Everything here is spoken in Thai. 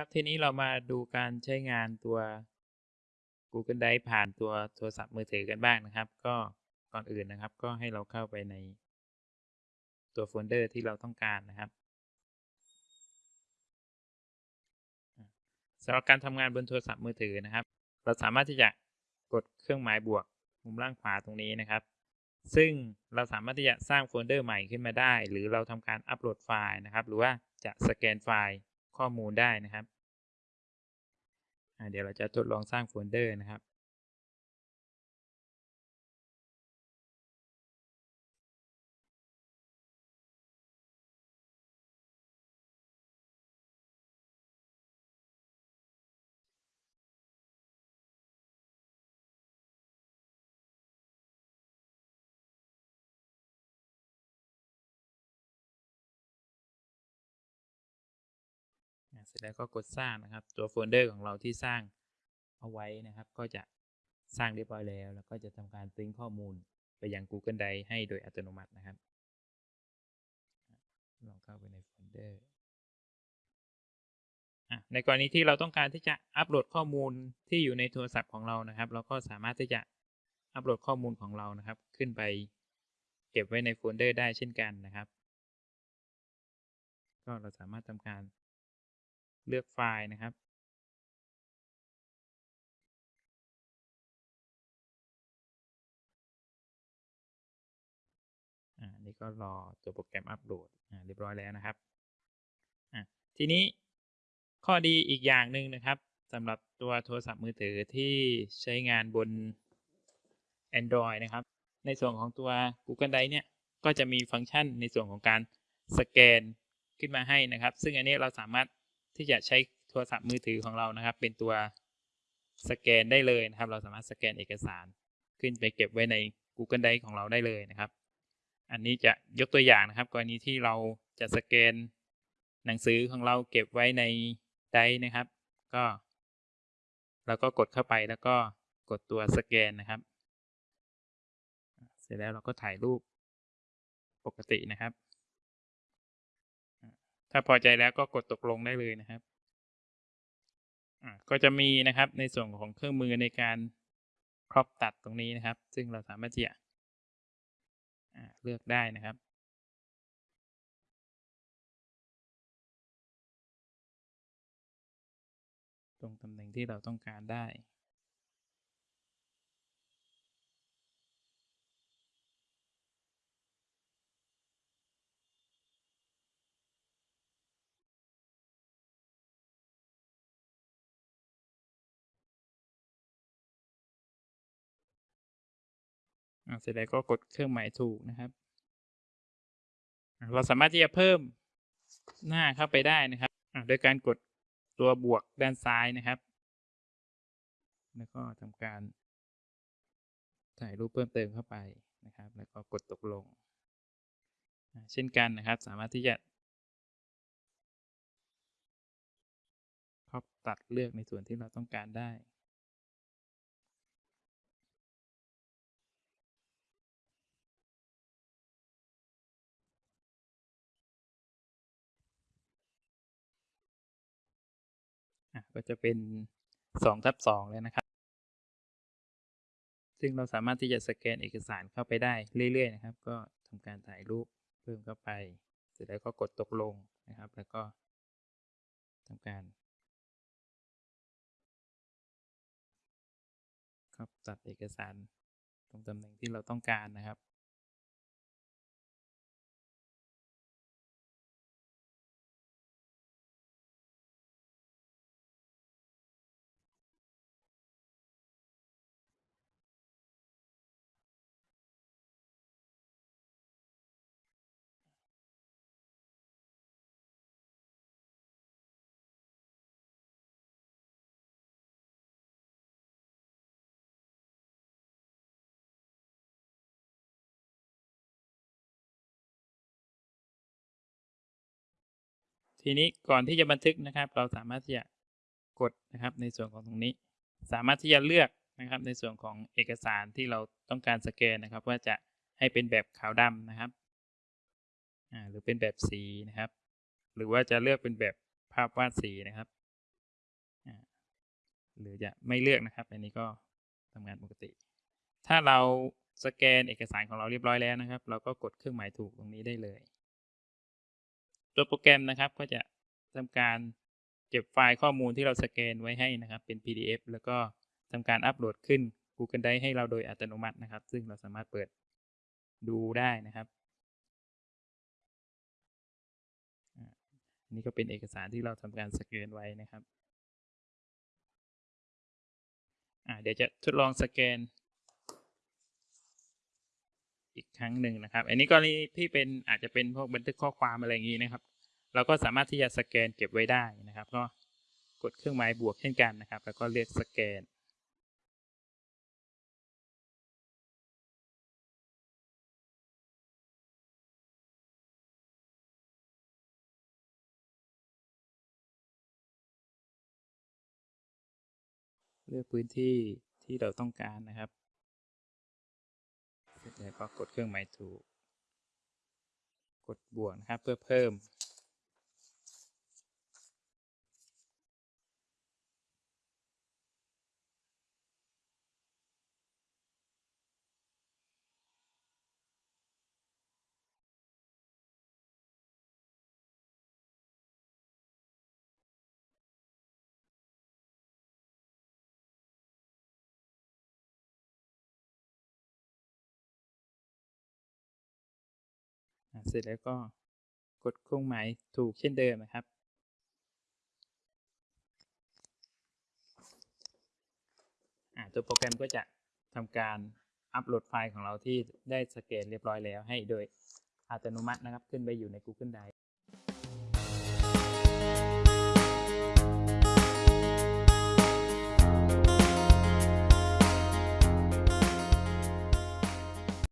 ครับทีนี้เรามาดูการใช้งานตัว Google Drive ผ่านตัวโทรศัพท์มือถือกันบ้างนะครับ ก็ก่อนอื่นนะครับ ก็ให้เราเข้าไปในตัวโฟลเดอร์ที่เราต้องการนะครับสำหรับการทำงานบนโทรศัพท์มือถือนะครับ เราสามารถที่จะกดเครื่องหมายบวกมุมล่างขวาตรงนี้นะครับ ซึ่งเราสามารถที่จะสร้างโฟลเดอร์ใหม่ขึ้นมาได้ หรือเราทำการอัปโหลดไฟล์นะครับ หรือว่าจะสแกนไฟล์ ข้อมูลได้นะครับ เดี๋ยวเราจะทดลองสร้างโฟลเดอร์นะครับ เสร็จแล้วก็กดสร้างนะครับ ตัวโฟลเดอร์ของเราที่สร้างเอาไว้นะครับ ก็จะสร้างเรียบร้อยแล้ว แล้วก็จะทำการ sync ข้อมูลไปยัง Google Drive ให้โดยอัตโนมัตินะครับลองเข้าไปในโฟลเดอร์ในกรณีที่เราต้องการที่จะอัปโหลดข้อมูลที่อยู่ในโทรศัพท์ของเรานะครับ เราก็สามารถที่จะอัปโหลดข้อมูลของเรานะครับ ขึ้นไปเก็บไว้ในโฟลเดอร์ได้เช่นกันนะครับ ก็เราสามารถทำการ เลือกไฟล์นะครับอ่านี่ก็รอตัวโปรแกรมอัปโหลดเรียบร้อยแล้วนะครับ ทีนี้ข้อดีอีกอย่างหนึ่งนะครับสำหรับตัวโทรศัพท์มือถือที่ใช้งานบน Android นะครับ ในส่วนของตัว Google Drive เนี่ย ก็จะมีฟังก์ชันในส่วนของการสแกนขึ้นมาให้นะครับ ซึ่งอันนี้เราสามารถ ที่จะใช้โทรศัพท์มือถือของเรานะครับ เป็นตัวสแกนได้เลยนะครับ เราสามารถสแกนเอกสาร ขึ้นไปเก็บไว้ใน Google Drive ของเราได้เลยนะครับ อันนี้จะยกตัวอย่างนะครับ กรณีที่เราจะสแกนหนังสือของเราเก็บไว้ในไดร์นะครับ ก็เราก็กดเข้าไปแล้วก็กดตัวสแกนนะครับ เสร็จแล้วเราก็ถ่ายรูปปกตินะครับ ถ้าพอใจแล้วก็กดตกลงได้เลยนะครับ ก็จะมีนะครับในส่วนของเครื่องมือในการครอบตัดตรงนี้นะครับ ซึ่งเราสามารถที่จะเลือกได้นะครับตรงตำแหน่งที่เราต้องการได้ เสร็จแล้วก็กดเครื่องหมายถูกนะครับ เราสามารถที่จะเพิ่มหน้าเข้าไปได้นะครับโดยการกดตัวบวกด้านซ้ายนะครับ แล้วก็ทำการถ่ายรูปเพิ่มเติมเข้าไปนะครับ แล้วก็กดตกลง เช่นกันนะครับ สามารถที่จะครอบตัดเลือกในส่วนที่เราต้องการได้ ก็จะเป็นสองทับสองเลยนะครับ ซึ่งเราสามารถที่จะสแกนเอกสารเข้าไปได้เรื่อยๆนะครับ ก็ทำการถ่ายรูปเพิ่มเข้าไป เสร็จแล้วก็กดตกลงนะครับ แล้วก็ทำการครับตัดเอกสารตรงตำแหน่งที่เราต้องการนะครับ ทีนี้ก่อนที่จะบันทึกนะครับ เราสามารถที่จะกดนะครับในส่วนของตรงนี้ สามารถที่จะเลือกนะครับ ในส่วนของเอกสารที่เราต้องการสแกนนะครับ ว่าจะให้เป็นแบบขาวดำนะครับหรือเป็นแบบสีนะครับ หรือว่าจะเลือกเป็นแบบภาพวาดสีนะครับหรือจะไม่เลือกนะครับ อันนี้ก็ทำงานปกติ ถ้าเราสแกนเอกสารของเราเรียบร้อยแล้วนะครับ เราก็กดเครื่องหมายถูกตรงนี้ได้เลย ตัวโปรแกรมนะครับก็จะทำการเก็บไฟล์ข้อมูลที่เราสแกนไว้ให้นะครับ เป็น PDF แล้วก็ทำการอัปโหลดขึ้น Google Drive ให้เราโดยอัตโนมัตินะครับ ซึ่งเราสามารถเปิดดูได้นะครับอันนี้ก็เป็นเอกสารที่เราทำการสแกนไว้นะครับเดี๋ยวจะทดลองสแกน อีกครั้งหนึ่งนะครับ อันนี้กรณีที่เป็นอาจจะเป็นพวกบันทึกข้อความอะไรอย่างนี้นะครับ เราก็สามารถที่จะสแกนเก็บไว้ได้นะครับ ก็กดเครื่องหมายบวกเช่นกันนะครับ แล้วก็เลือกสแกนเลือกพื้นที่ที่เราต้องการนะครับ แล้วก็กดเครื่องหมายถูก กดบวกนะครับเพื่อเพิ่ม เสร็จแล้วก็กดเครื่องหมายถูกเช่นเดิมนะครับ ตัวโปรแกรมก็จะทำการอัปโหลดไฟล์ของเราที่ได้สแกนเรียบร้อยแล้วให้โดยอัตโนมัตินะครับ ขึ้นไปอยู่ใน Google Drive